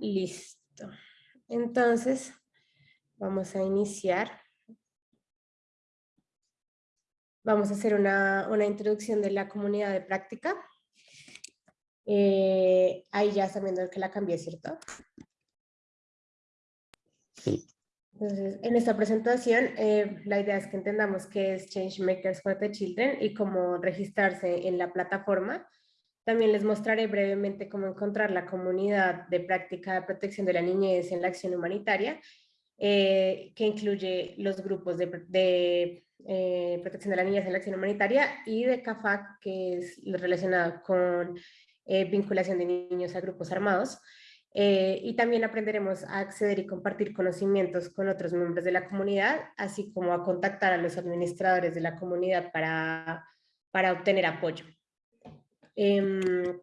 Listo. Entonces, vamos a iniciar. Vamos a hacer una, introducción de la comunidad de práctica. Eh, ahí ya están viendo que la cambié, ¿cierto? Sí. Entonces, en esta presentación, eh, la idea es que entendamos qué es Changemakers for the Children y cómo registrarse en la plataforma. También les mostraré brevemente cómo encontrar la comunidad de práctica de protección de la niñez en la acción humanitaria, eh, que incluye los grupos de, eh, protección de la niñez en la acción humanitaria y de CAFAC, que es relacionado con vinculación de niños a grupos armados. Eh, y también aprenderemos a acceder y compartir conocimientos con otros miembros de la comunidad, así como a contactar a los administradores de la comunidad para, para obtener apoyo. Em,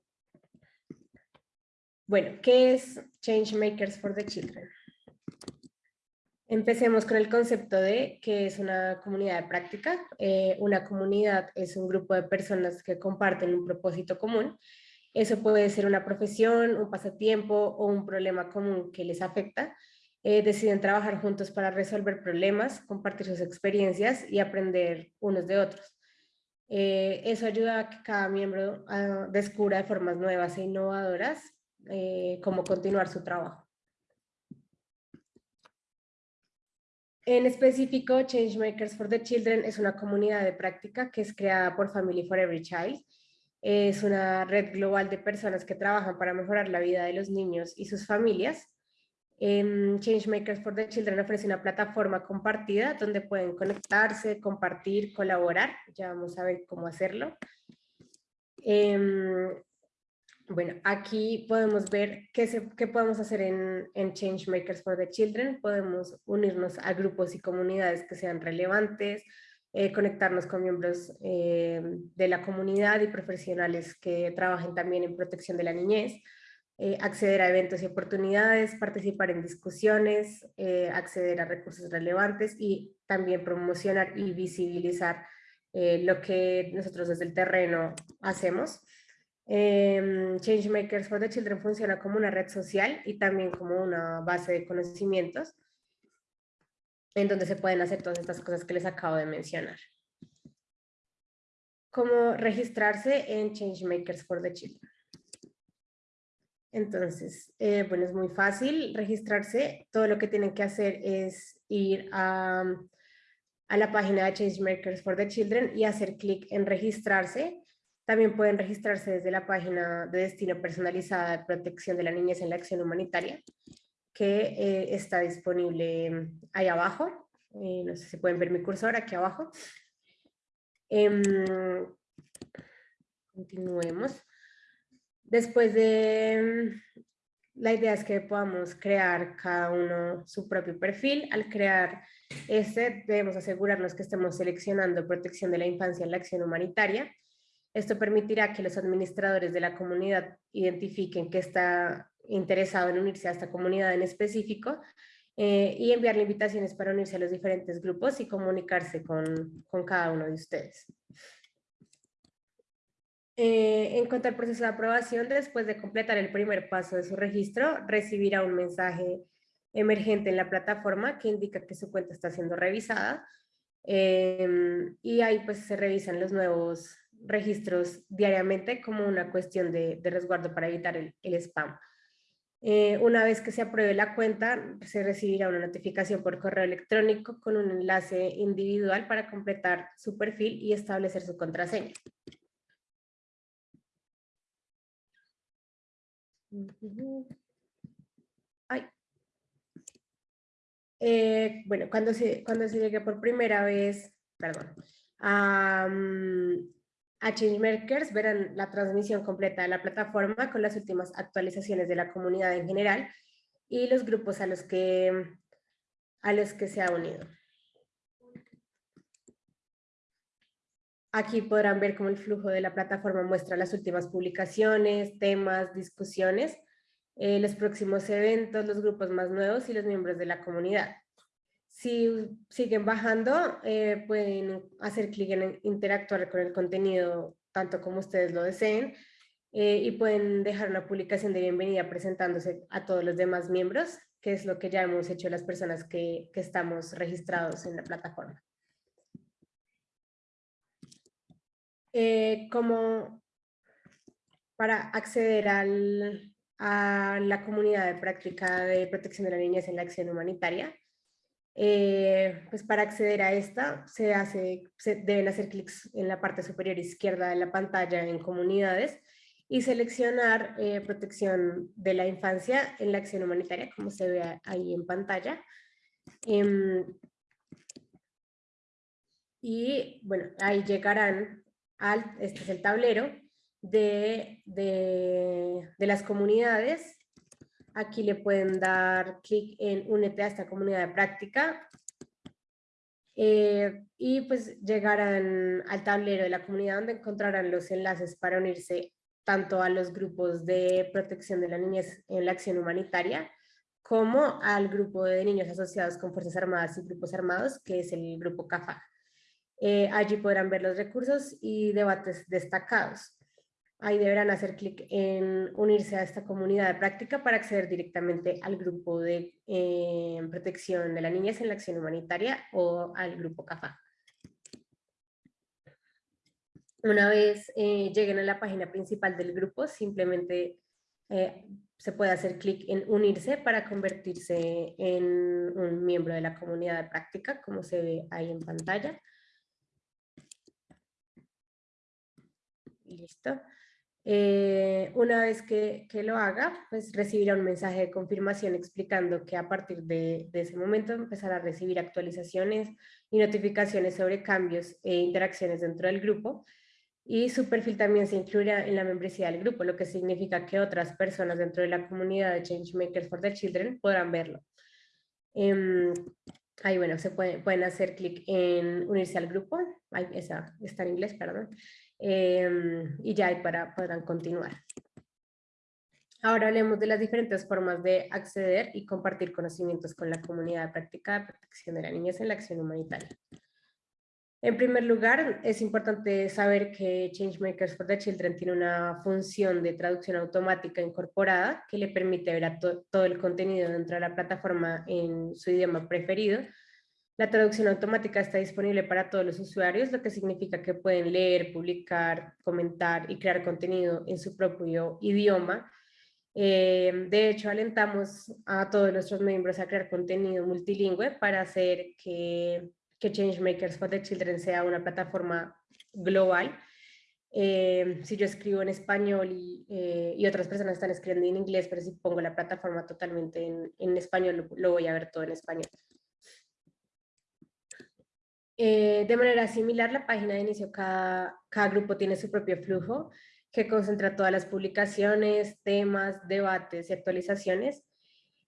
bueno, ¿qué es Changemakers for the Children? Empecemos con el concepto de que es una comunidad de práctica. Eh, una comunidad es un grupo de personas que comparten un propósito común eso puede ser una profesión, un pasatiempo o un problema común que les afecta. Eh, deciden trabajar juntos para resolver problemas, compartir sus experiencias y aprender unos de otros. Eh, eso ayuda a que cada miembro ah, descubra de formas nuevas e innovadoras eh, cómo continuar su trabajo. En específico, Changemakers for the Children es una comunidad de práctica que es creada por Family for Every Child es una red global de personas que trabajan para mejorar la vida de los niños y sus familias. Changemakers for the Children ofrece una plataforma compartida donde pueden conectarse, compartir, colaborar. Ya vamos a ver cómo hacerlo. Em, bueno, aquí podemos ver qué, qué podemos hacer en, en Changemakers for the Children. Podemos unirnos a grupos y comunidades que sean relevantes, eh, conectarnos con miembros eh, de la comunidad y profesionales que trabajen también en protección de la niñez, eh, acceder a eventos y oportunidades, participar en discusiones, acceder a recursos relevantes y también promocionar y visibilizar lo que nosotros desde el terreno hacemos. Em, Changemakers for the Children funciona como una red social y también como una base de conocimientos en donde se pueden hacer todas estas cosas que les acabo de mencionar. ¿Cómo registrarse en Changemakers for the Children? Entonces, eh, bueno, es muy fácil registrarse. Todo lo que tienen que hacer es ir a, a la página de Changemakers for the Children y hacer clic en registrarse. También pueden registrarse desde la página de destino personalizada de protección de la niñez en la acción humanitaria que eh, está disponible ahí abajo. Eh, no sé si pueden ver mi cursor aquí abajo. Em, continuemos. Después de... La idea es que podamos crear cada uno su propio perfil. Al crear este, debemos asegurarnos que estemos seleccionando protección de la infancia en la acción humanitaria. Esto permitirá que los administradores de la comunidad identifiquen que está interesado en unirse a esta comunidad en específico eh, y enviarle invitaciones para unirse a los diferentes grupos y comunicarse con, con cada uno de ustedes. Eh, en cuanto al proceso de aprobación, después de completar el primer paso de su registro, recibirá un mensaje emergente en la plataforma que indica que su cuenta está siendo revisada em, y ahí pues se revisan los nuevos registros diariamente como una cuestión de, resguardo para evitar el, el spam. Eh, una vez que se apruebe la cuenta, se recibirá una notificación por correo electrónico con un enlace individual para completar su perfil y establecer su contraseña. Eh, bueno, cuando se, cuando se llegue por primera vez, perdón, a Changemakers verán la transmisión completa de la plataforma con las últimas actualizaciones de la comunidad en general y los grupos a los que, a los que se ha unido. Aquí podrán ver cómo el flujo de la plataforma muestra las últimas publicaciones, temas, discusiones, eh, los próximos eventos, los grupos más nuevos y los miembros de la comunidad. Si siguen bajando, eh, pueden hacer clic en interactuar con el contenido tanto como ustedes lo deseen. eh, y pueden dejar una publicación de bienvenida presentándose a todos los demás miembros, que es lo que ya hemos hecho las personas que, que estamos registrados en la plataforma. Eh, como para acceder al, a la comunidad de práctica de protección de la niñez en la acción humanitaria. Eh, pues para acceder a esta se, hace, se deben hacer clics en la parte superior izquierda de la pantalla en comunidades y seleccionar eh, protección de la infancia en la acción humanitaria como se ve ahí en pantalla. Em, y bueno, ahí llegarán al, este es el tablero, de, de, las comunidades. Aquí le pueden dar clic en Únete a esta comunidad de práctica. Eh, y pues llegarán al tablero de la comunidad donde encontrarán los enlaces para unirse tanto a los grupos de protección de la niñez en la acción humanitaria, como al grupo de niños asociados con Fuerzas Armadas y Grupos Armados, que es el grupo CAFA. Eh, allí podrán ver los recursos y debates destacados. Ahí deberán hacer clic en unirse a esta comunidad de práctica para acceder directamente al grupo de eh, protección de la niñez en la acción humanitaria o al grupo CAFA. Una vez eh, lleguen a la página principal del grupo, simplemente se puede hacer clic en unirse para convertirse en un miembro de la comunidad de práctica, como se ve ahí en pantalla. Listo. Eh, una vez que, lo haga, pues recibirá un mensaje de confirmación explicando que a partir de, ese momento empezará a recibir actualizaciones y notificaciones sobre cambios e interacciones dentro del grupo y su perfil también se incluirá en la membresía del grupo, lo que significa que otras personas dentro de la comunidad de Changemakers for the Children podrán verlo. Em, ahí bueno, se pueden hacer clic en unirse al grupo, ahí esa está en inglés, perdón, Em, y ya para, podrán continuar. Ahora hablemos de las diferentes formas de acceder y compartir conocimientos con la comunidad de práctica de protección de la niñez en la acción humanitaria. En primer lugar, es importante saber que Changemakers for the Children tiene una función de traducción automática incorporada que le permite ver todo el contenido dentro de la plataforma en su idioma preferido, la traducción automática está disponible para todos los usuarios, lo que significa que pueden leer, publicar, comentar y crear contenido en su propio idioma. Eh, de hecho, alentamos a todos nuestros miembros a crear contenido multilingüe para hacer que, que Changemakers for the Children sea una plataforma global. Eh, si yo escribo en español eh, y, otras personas están escribiendo en inglés, pero si pongo la plataforma totalmente en, en español, lo voy a ver todo en español. Eh, de manera similar, la página de inicio, cada, grupo tiene su propio flujo que concentra todas las publicaciones, temas, debates y actualizaciones.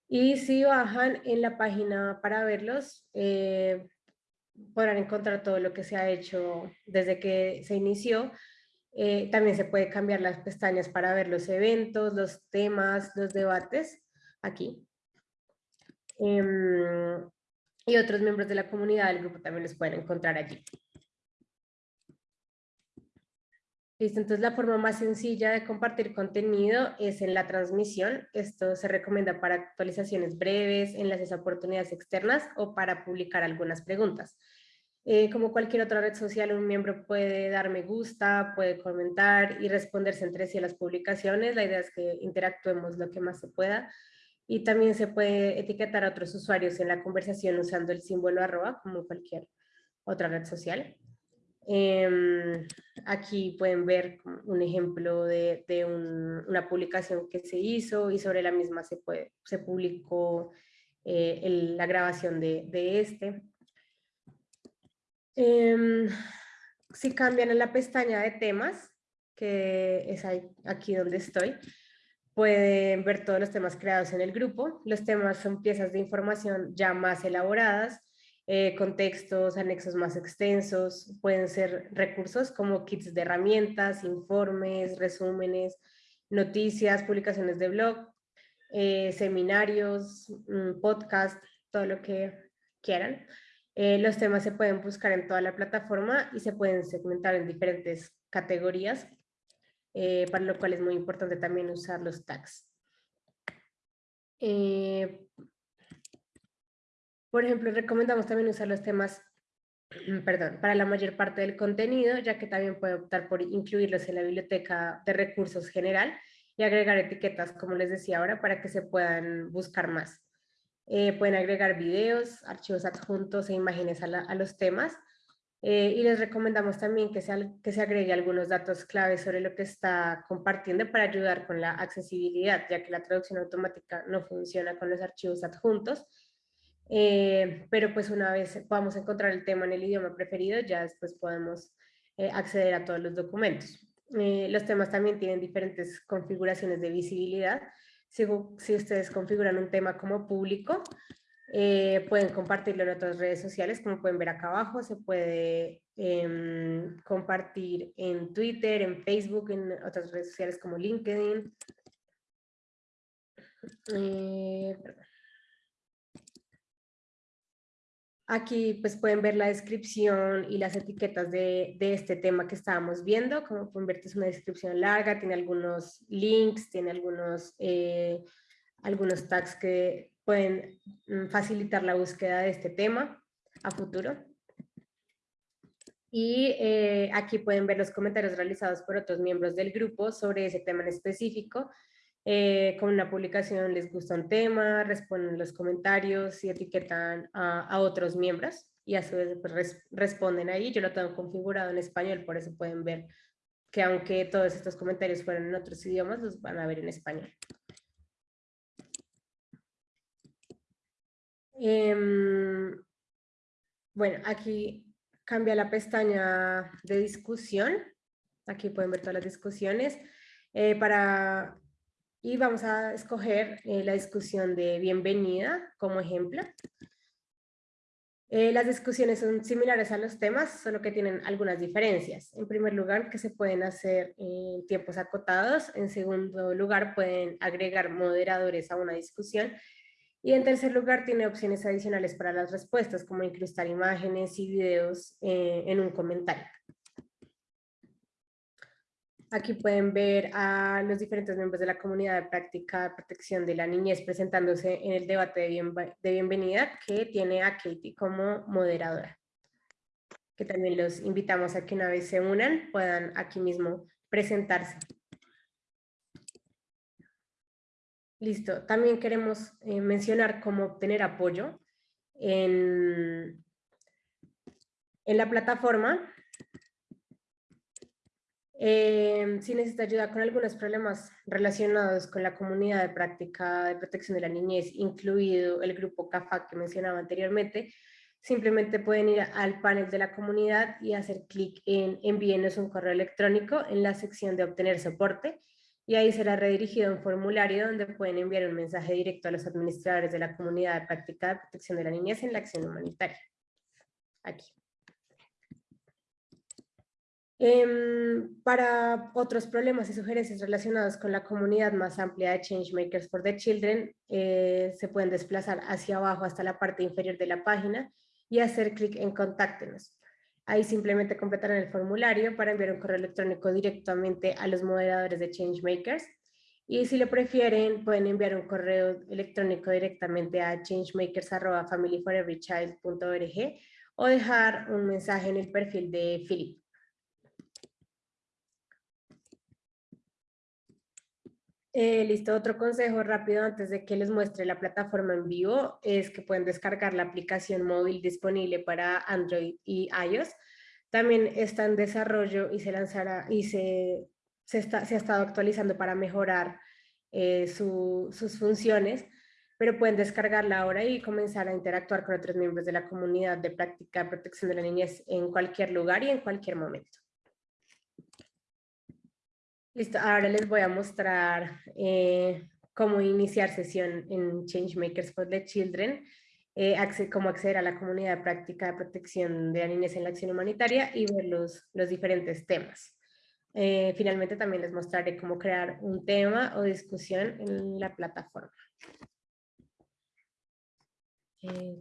Y si bajan en la página para verlos, eh, podrán encontrar todo lo que se ha hecho desde que se inició. Eh, también se puede cambiar las pestañas para ver los eventos, los temas, los debates, aquí. Em, y otros miembros de la comunidad del grupo también los pueden encontrar allí. Listo, entonces la forma más sencilla de compartir contenido es en la transmisión. Esto se recomienda para actualizaciones breves, enlaces a oportunidades externas o para publicar algunas preguntas. Eh, como cualquier otra red social, un miembro puede dar me gusta, puede comentar y responderse entre sí a las publicaciones. La idea es que interactuemos lo que más se pueda y también se puede etiquetar a otros usuarios en la conversación usando el símbolo arroba como cualquier otra red social. Em, aquí pueden ver un ejemplo de, de una publicación que se hizo y sobre la misma se, puede, se publicó eh, la grabación de, de este. Em, si cambian en la pestaña de temas, que es aquí donde estoy, pueden ver todos los temas creados en el grupo. Los temas son piezas de información ya más elaboradas, eh, contextos, anexos más extensos, pueden ser recursos como kits de herramientas, informes, resúmenes, noticias, publicaciones de blog, eh, seminarios, mm, podcast, todo lo que quieran. Eh, los temas se pueden buscar en toda la plataforma y se pueden segmentar en diferentes categorías eh, para lo cual es muy importante también usar los tags. Eh, por ejemplo, recomendamos también usar los temas, perdón, para la mayor parte del contenido, ya que también puede optar por incluirlos en la biblioteca de recursos general y agregar etiquetas, como les decía ahora, para que se puedan buscar más. Eh, pueden agregar videos, archivos adjuntos e imágenes a los temas eh, y les recomendamos también que se, que se agregue algunos datos claves sobre lo que está compartiendo para ayudar con la accesibilidad, ya que la traducción automática no funciona con los archivos adjuntos. Eh, pero pues una vez podamos encontrar el tema en el idioma preferido, ya después podemos eh, acceder a todos los documentos. los temas también tienen diferentes configuraciones de visibilidad. Si, si ustedes configuran un tema como público, eh, pueden compartirlo en otras redes sociales, como pueden ver acá abajo, se puede em, compartir en Twitter, en Facebook, en otras redes sociales como LinkedIn. Eh, Aquí pues pueden ver la descripción y las etiquetas de, este tema que estábamos viendo. Como pueden ver, es una descripción larga, tiene algunos links, tiene algunos, eh, algunos tags que pueden mm, facilitar la búsqueda de este tema a futuro. Y eh, aquí pueden ver los comentarios realizados por otros miembros del grupo sobre ese tema en específico. Eh, con una publicación les gusta un tema, responden los comentarios y etiquetan a, otros miembros y a su vez pues, responden ahí. Yo lo tengo configurado en español, por eso pueden ver que aunque todos estos comentarios fueran en otros idiomas, los van a ver en español. Em, bueno, aquí cambia la pestaña de discusión. Aquí pueden ver todas las discusiones. Eh, para, y vamos a escoger eh, la discusión de bienvenida como ejemplo. Eh, las discusiones son similares a los temas, solo que tienen algunas diferencias. En primer lugar, que se pueden hacer en tiempos acotados. En segundo lugar, pueden agregar moderadores a una discusión. Y en tercer lugar, tiene opciones adicionales para las respuestas, como incrustar imágenes y videos eh, en un comentario. Aquí pueden ver a los diferentes miembros de la comunidad de práctica de protección de la niñez presentándose en el debate de, de bienvenida que tiene a Katie como moderadora. Que también los invitamos a que una vez se unan puedan aquí mismo presentarse. Listo. También queremos eh, mencionar cómo obtener apoyo en, en la plataforma. Eh, si necesita ayuda con algunos problemas relacionados con la comunidad de práctica de protección de la niñez, incluido el grupo CAFA que mencionaba anteriormente, simplemente pueden ir al panel de la comunidad y hacer clic en envíenos un correo electrónico en la sección de obtener soporte y ahí será redirigido un formulario donde pueden enviar un mensaje directo a los administradores de la comunidad de práctica de protección de la niñez en la acción humanitaria. Aquí. Em, para otros problemas y sugerencias relacionados con la comunidad más amplia de Changemakers for the Children, eh, se pueden desplazar hacia abajo hasta la parte inferior de la página y hacer clic en Contáctenos. Ahí simplemente completarán el formulario para enviar un correo electrónico directamente a los moderadores de Changemakers. Y si lo prefieren, pueden enviar un correo electrónico directamente a changemakers.familyforeverychild.org o dejar un mensaje en el perfil de Philip. Eh, listo, otro consejo rápido antes de que les muestre la plataforma en vivo es que pueden descargar la aplicación móvil disponible para Android y iOS. También está en desarrollo y se lanzará y se, está, se ha estado actualizando para mejorar eh, sus funciones, pero pueden descargarla ahora y comenzar a interactuar con otros miembros de la comunidad de práctica de protección de la niñez en cualquier lugar y en cualquier momento. Listo, ahora les voy a mostrar eh, cómo iniciar sesión en Changemakers for the Children, eh, cómo acceder a la comunidad de práctica de protección de la niñez en la acción humanitaria y ver los, los diferentes temas. Eh, finalmente también les mostraré cómo crear un tema o discusión en la plataforma.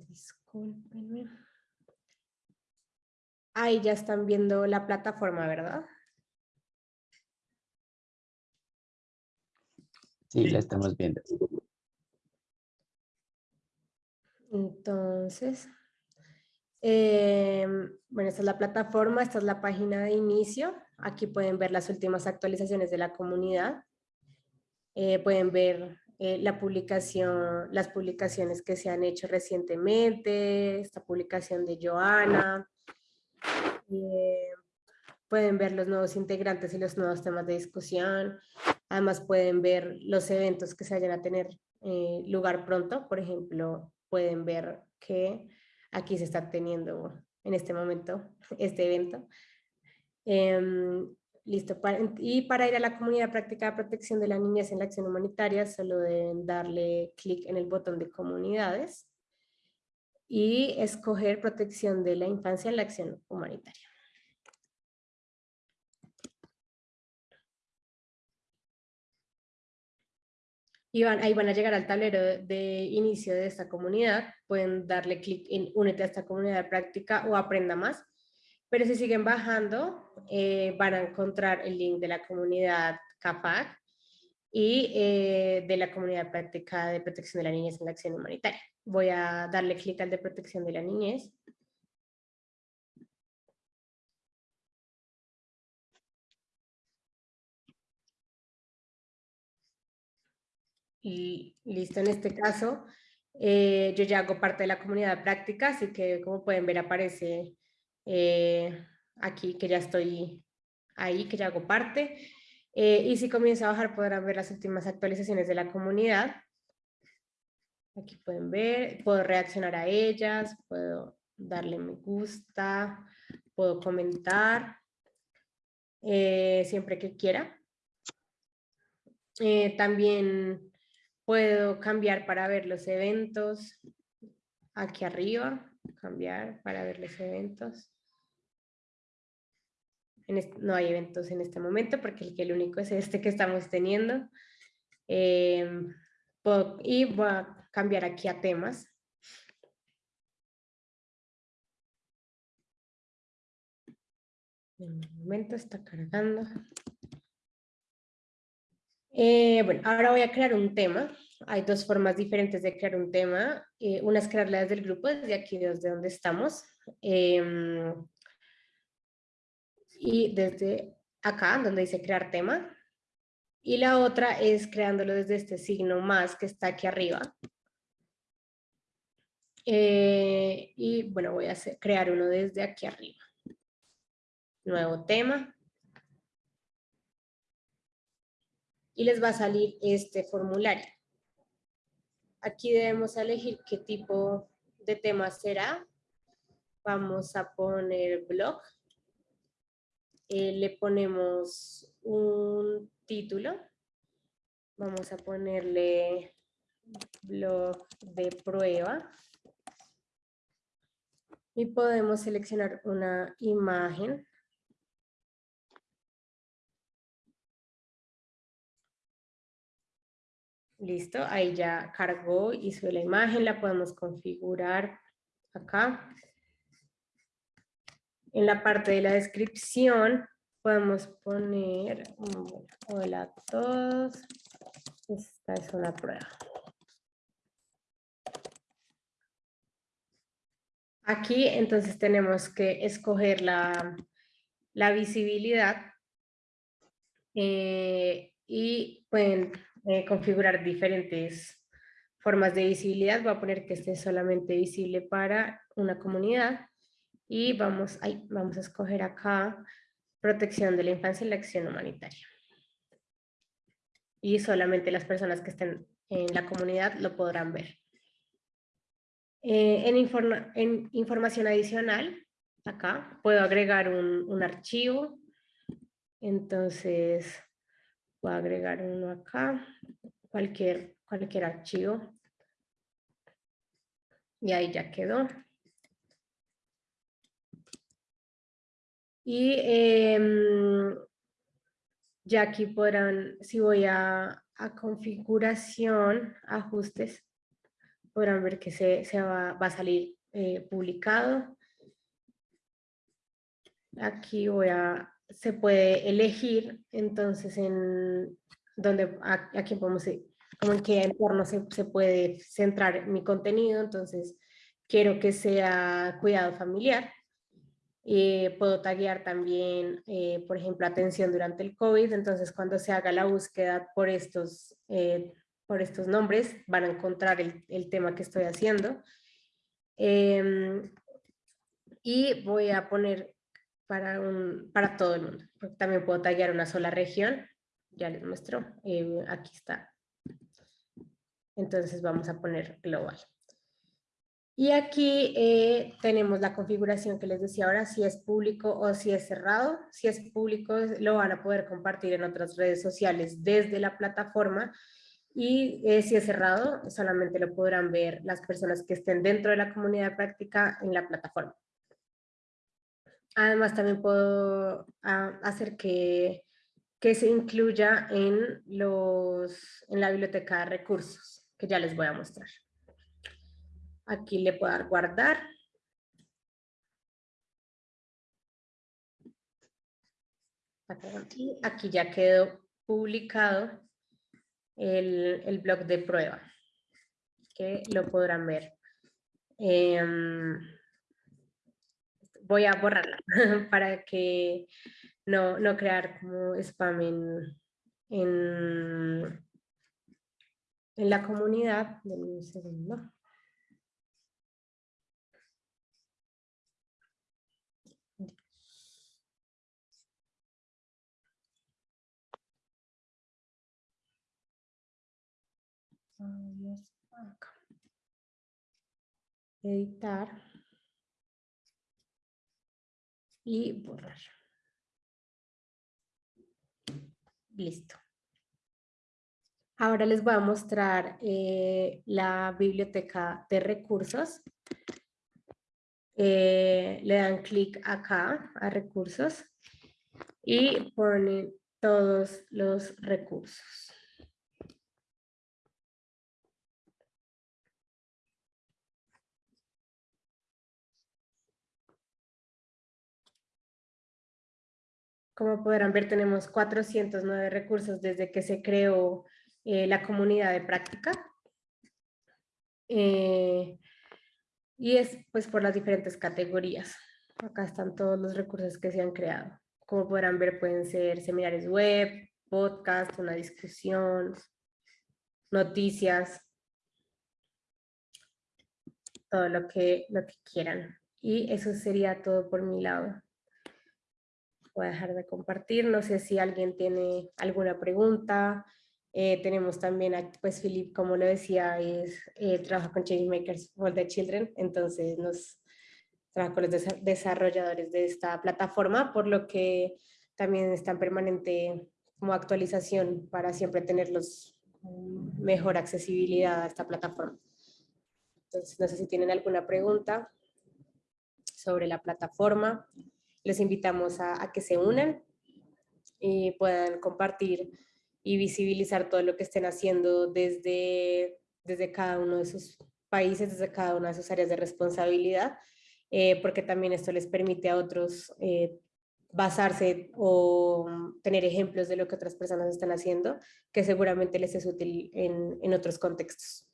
discúlpenme. Ahí ya están viendo la plataforma, ¿verdad? Sí, la estamos viendo. Entonces, em, bueno, esta es la plataforma, esta es la página de inicio. Aquí pueden ver las últimas actualizaciones de la comunidad. Eh, pueden ver eh, la publicación, las publicaciones que se han hecho recientemente, esta publicación de Joana. Eh, pueden ver los nuevos integrantes y los nuevos temas de discusión. Además pueden ver los eventos que se vayan a tener lugar pronto. Por ejemplo, pueden ver que aquí se está teniendo en este momento este evento. Em, listo, y para ir a la comunidad práctica de protección de la niñez en la acción humanitaria, solo deben darle clic en el botón de comunidades y escoger protección de la infancia en la acción humanitaria. Y ahí van a llegar al tablero de inicio de esta comunidad, pueden darle clic en únete a esta comunidad de práctica o aprenda más, pero si siguen bajando eh, van a encontrar el link de la comunidad CAPAC y eh, de la comunidad práctica de protección de la niñez en la acción humanitaria. Voy a darle clic al de protección de la niñez y listo, en este caso eh, yo ya hago parte de la comunidad práctica, así que como pueden ver aparece eh, aquí que ya estoy ahí, que ya hago parte. Eh, y si comienzo a bajar podrán ver las últimas actualizaciones de la comunidad. Aquí pueden ver, puedo reaccionar a ellas, puedo darle me gusta, puedo comentar, siempre que quiera. también Puedo cambiar para ver los eventos. Aquí arriba, cambiar para ver los eventos. no hay eventos en este momento porque el, único es este que estamos teniendo. Em, y voy a cambiar aquí a temas. En momento está cargando. Eh, bueno, ahora voy a crear un tema. Hay dos formas diferentes de crear un tema. Eh, una es crearla desde el grupo, desde aquí, desde donde estamos. Em, y desde acá, donde dice crear tema. Y la otra es creándolo desde este signo más que está aquí arriba. Eh, y bueno, voy a crear uno desde aquí arriba. Nuevo tema. Y les va a salir este formulario. Aquí debemos elegir qué tipo de tema será. Vamos a poner blog. Eh, le ponemos un título. Vamos a ponerle blog de prueba. Y podemos seleccionar una imagen Listo, ahí ya cargó, hizo la imagen, la podemos configurar acá. En la parte de la descripción podemos poner, hola a todos, esta es una prueba. Aquí entonces tenemos que escoger la, visibilidad eh, y pueden eh, configurar diferentes formas de visibilidad. Voy a poner que esté solamente visible para una comunidad. Y vamos, ahí, vamos a escoger acá protección de la infancia y la acción humanitaria. Y solamente las personas que estén en la comunidad lo podrán ver. Eh, en, en, información adicional, acá puedo agregar un, un archivo. Entonces, Voy a agregar uno acá, cualquier, cualquier archivo. Y ahí ya quedó. Y em, ya aquí podrán, si voy a, configuración, ajustes, podrán ver que se, va, a salir eh, publicado. Aquí voy a se puede elegir, entonces en donde aquí podemos, como en qué entorno se, se puede centrar mi contenido, entonces quiero que sea cuidado familiar, eh, puedo taguear también, eh, por ejemplo, atención durante el COVID. Entonces, cuando se haga la búsqueda por estos, eh, por estos nombres, van a encontrar el, el tema que estoy haciendo. Em, y voy a poner para, un, para todo el mundo, también puedo taguear una sola región. Ya les muestro. aquí está. Entonces, vamos a poner global. Y aquí eh, tenemos la configuración que les decía ahora, si es público o si es cerrado. Si es público, lo van a poder compartir en otras redes sociales desde la plataforma. Y eh, si es cerrado, solamente lo podrán ver las personas que estén dentro de la comunidad práctica en la plataforma. Además, también puedo ah, hacer que, que se incluya en, los, en la biblioteca de recursos, que ya les voy a mostrar. Aquí le puedo dar guardar. Aquí, aquí ya quedó publicado el, el blog de prueba, que lo podrán ver. Em, voy a borrarla para que no, no crear como spam en, en, en la comunidad. de un segundo. Editar. Y borrar. Listo. Ahora les voy a mostrar eh, la biblioteca de recursos. Eh, le dan clic acá a recursos y ponen todos los recursos. Como podrán ver, tenemos 409 recursos desde que se creó eh, la comunidad de práctica. Eh, y es pues por las diferentes categorías. Acá están todos los recursos que se han creado. Como podrán ver, pueden ser seminarios web, podcast, una discusión, noticias, todo lo que, lo que quieran. Y eso sería todo por mi lado voy a dejar de compartir. No sé si alguien tiene alguna pregunta. Eh, tenemos también, a, pues Philip, como lo decía, es, eh, trabaja con Changemakers for the Children, entonces nos trabaja con los desarrolladores de esta plataforma, por lo que también está en permanente como actualización para siempre tenerlos mejor accesibilidad a esta plataforma. Entonces, no sé si tienen alguna pregunta sobre la plataforma les invitamos a, que se unan y puedan compartir y visibilizar todo lo que estén haciendo desde, desde cada uno de sus países, desde cada una de sus áreas de responsabilidad, eh, porque también esto les permite a otros eh, basarse o tener ejemplos de lo que otras personas están haciendo, que seguramente les es útil en, en otros contextos.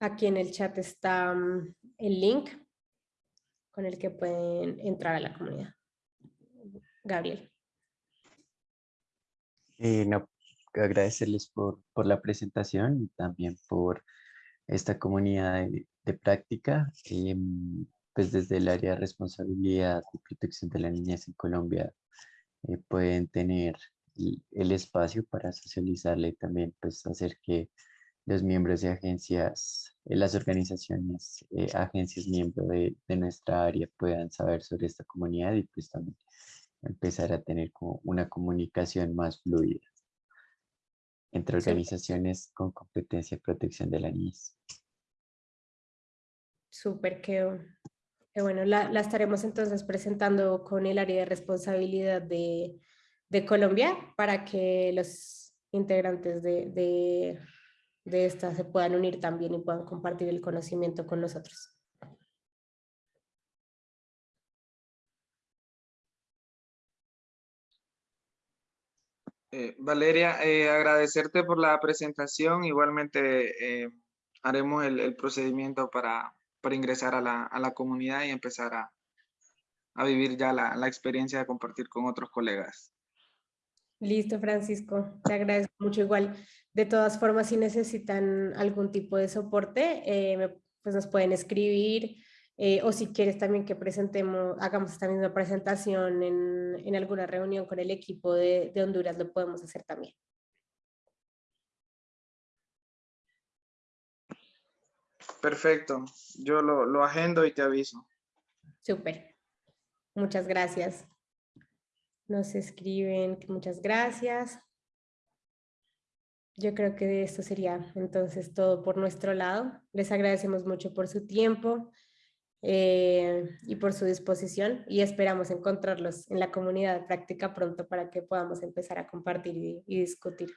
Aquí en el chat está mm, el link con el que pueden entrar a la comunidad. Gabriel. Eh, no, agradecerles por, por, la presentación y también por esta comunidad de, práctica. Em, pues desde el área de responsabilidad y protección de la niñez en Colombia eh, pueden tener el, el, espacio para socializarle y también pues hacer que los miembros de agencias, eh, las organizaciones, eh, agencias miembros de, de, nuestra área puedan saber sobre esta comunidad y pues también empezar a tener como una comunicación más fluida entre organizaciones con competencia de protección de la niñez. Súper, qué, bueno. La, la, estaremos entonces presentando con el área de responsabilidad de, de Colombia para que los integrantes de, de, de esta se puedan unir también y puedan compartir el conocimiento con nosotros. Eh, Valeria, eh, agradecerte por la presentación. Igualmente eh, haremos el, el procedimiento para, para, ingresar a la, a la, comunidad y empezar a, a vivir ya la, la, experiencia de compartir con otros colegas. Listo, Francisco. Te agradezco mucho. Igual, de todas formas, si necesitan algún tipo de soporte, pues nos pueden escribir. Eh, o si quieres también que presentemos, hagamos esta misma presentación en, en alguna reunión con el equipo de, de, Honduras, lo podemos hacer también. Perfecto, yo lo, lo agendo y te aviso. Súper, muchas gracias. Nos escriben muchas gracias. Yo creo que esto sería entonces todo por nuestro lado. Les agradecemos mucho por su tiempo. Eh, y por su disposición y esperamos encontrarlos en la comunidad práctica pronto para que podamos empezar a compartir y, y discutir.